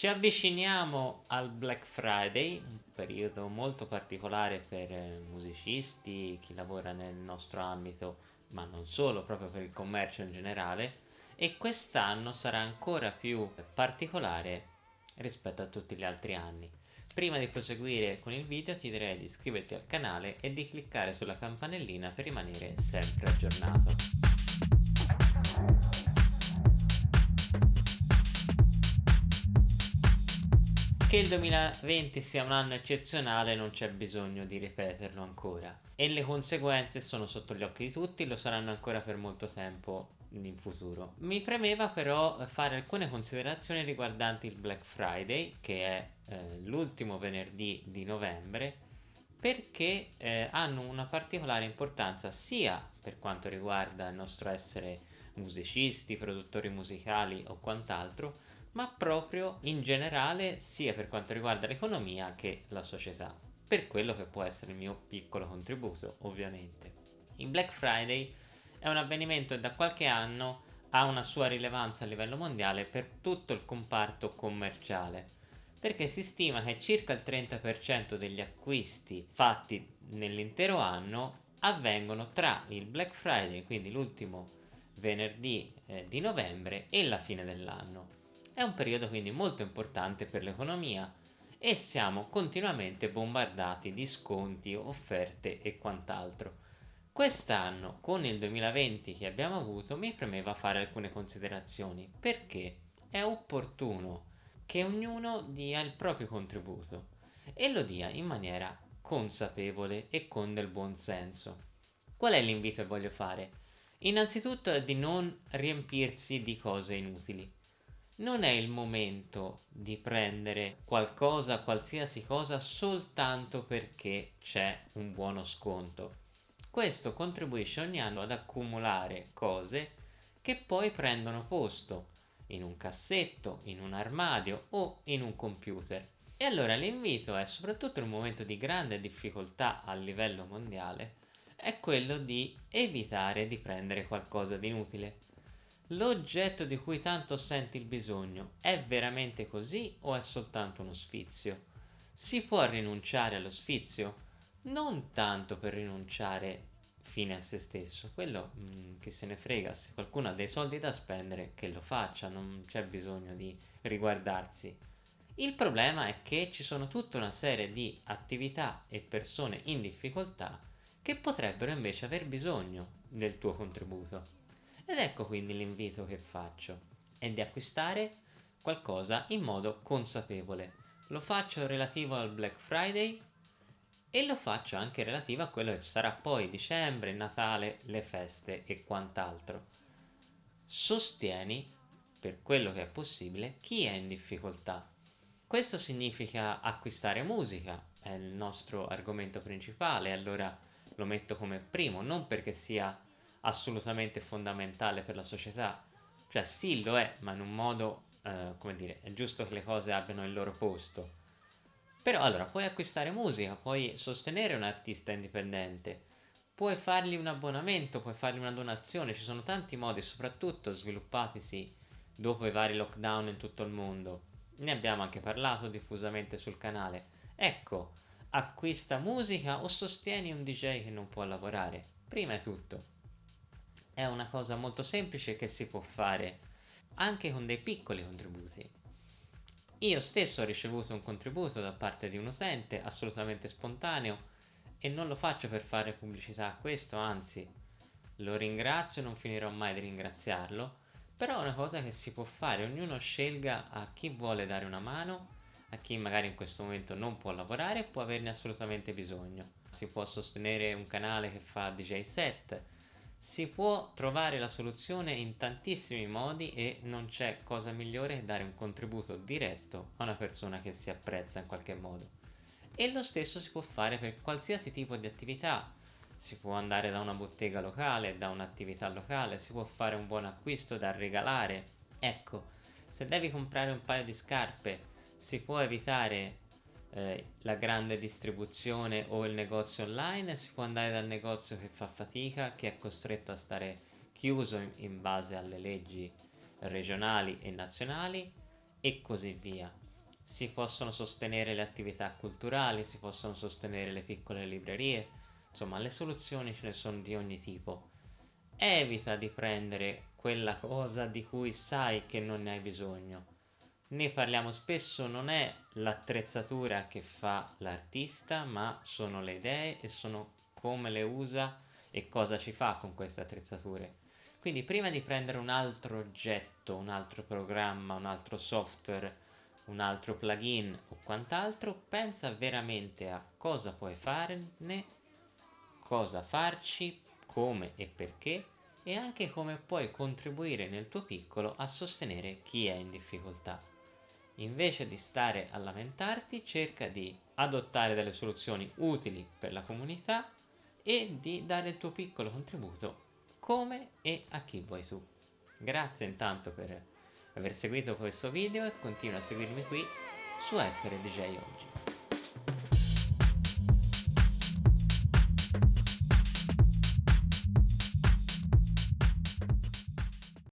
Ci avviciniamo al Black Friday, un periodo molto particolare per eh, musicisti, chi lavora nel nostro ambito, ma non solo, proprio per il commercio in generale, e quest'anno sarà ancora più particolare rispetto a tutti gli altri anni. Prima di proseguire con il video ti direi di iscriverti al canale e di cliccare sulla campanellina per rimanere sempre aggiornato. Che il 2020 sia un anno eccezionale non c'è bisogno di ripeterlo ancora e le conseguenze sono sotto gli occhi di tutti, lo saranno ancora per molto tempo in futuro. Mi premeva però fare alcune considerazioni riguardanti il Black Friday che è eh, l'ultimo venerdì di novembre perché eh, hanno una particolare importanza sia per quanto riguarda il nostro essere musicisti, produttori musicali o quant'altro, ma proprio in generale sia per quanto riguarda l'economia che la società, per quello che può essere il mio piccolo contributo ovviamente. Il Black Friday è un avvenimento che da qualche anno ha una sua rilevanza a livello mondiale per tutto il comparto commerciale perché si stima che circa il 30% degli acquisti fatti nell'intero anno avvengono tra il Black Friday, quindi l'ultimo venerdì eh, di novembre e la fine dell'anno. È un periodo quindi molto importante per l'economia e siamo continuamente bombardati di sconti, offerte e quant'altro. Quest'anno, con il 2020 che abbiamo avuto, mi premeva fare alcune considerazioni perché è opportuno che ognuno dia il proprio contributo e lo dia in maniera consapevole e con del buon senso. Qual è l'invito che voglio fare? Innanzitutto è di non riempirsi di cose inutili non è il momento di prendere qualcosa, qualsiasi cosa, soltanto perché c'è un buono sconto. Questo contribuisce ogni anno ad accumulare cose che poi prendono posto in un cassetto, in un armadio o in un computer. E allora l'invito è, soprattutto in un momento di grande difficoltà a livello mondiale, è quello di evitare di prendere qualcosa di inutile L'oggetto di cui tanto senti il bisogno è veramente così o è soltanto uno sfizio? Si può rinunciare allo sfizio? Non tanto per rinunciare fine a se stesso, quello mh, mm, che se ne frega, se qualcuno ha dei soldi da spendere che lo faccia, non c'è bisogno di riguardarsi. Il problema è che ci sono tutta una serie di attività e persone in difficoltà che potrebbero invece aver bisogno del tuo contributo. Ed ecco quindi l'invito che faccio, è di acquistare qualcosa in modo consapevole. Lo faccio relativo al Black Friday e lo faccio anche relativo a quello che sarà poi dicembre, Natale, le feste e quant'altro. Sostieni, per quello che è possibile, chi è in difficoltà. Questo significa acquistare musica, è il nostro argomento principale, allora lo metto come primo, non perché sia assolutamente fondamentale per la società. Cioè sì lo è, ma in un modo, eh, come dire, è giusto che le cose abbiano il loro posto. Però allora, puoi acquistare musica, puoi sostenere un artista indipendente, puoi fargli un abbonamento, puoi fargli una donazione, ci sono tanti modi, soprattutto sviluppatisi dopo i vari lockdown in tutto il mondo. Ne abbiamo anche parlato diffusamente sul canale. Ecco, acquista musica o sostieni un DJ che non può lavorare. Prima è tutto è una cosa molto semplice che si può fare anche con dei piccoli contributi. Io stesso ho ricevuto un contributo da parte di un utente assolutamente spontaneo e non lo faccio per fare pubblicità a questo, anzi lo ringrazio, non finirò mai di ringraziarlo, però è una cosa che si può fare, ognuno scelga a chi vuole dare una mano, a chi magari in questo momento non può lavorare e può averne assolutamente bisogno. Si può sostenere un canale che fa DJ set, si può trovare la soluzione in tantissimi modi e non c'è cosa migliore che dare un contributo diretto a una persona che si apprezza in qualche modo. E lo stesso si può fare per qualsiasi tipo di attività. Si può andare da una bottega locale, da un'attività locale, si può fare un buon acquisto da regalare. Ecco, se devi comprare un paio di scarpe, si può evitare eh, la grande distribuzione o il negozio online, si può andare dal negozio che fa fatica, che è costretto a stare chiuso in, in base alle leggi regionali e nazionali e così via. si possono sostenere le attività culturali, si possono sostenere le piccole librerie, insomma le soluzioni ce ne sono di ogni tipo. Evita di prendere quella cosa di cui sai che non ne hai bisogno. Ne parliamo spesso, non è l'attrezzatura che fa l'artista, ma sono le idee e sono come le usa e cosa ci fa con queste attrezzature. Quindi prima di prendere un altro oggetto, un altro programma, un altro software, un altro plugin o quant'altro, pensa veramente a cosa puoi farne, cosa farci, come e perché e anche come puoi contribuire nel tuo piccolo a sostenere chi è in difficoltà. Invece di stare a lamentarti, cerca di adottare delle soluzioni utili per la comunità e di dare il tuo piccolo contributo come e a chi vuoi tu. Grazie intanto per aver seguito questo video e continua a seguirmi qui su Essere DJ Oggi.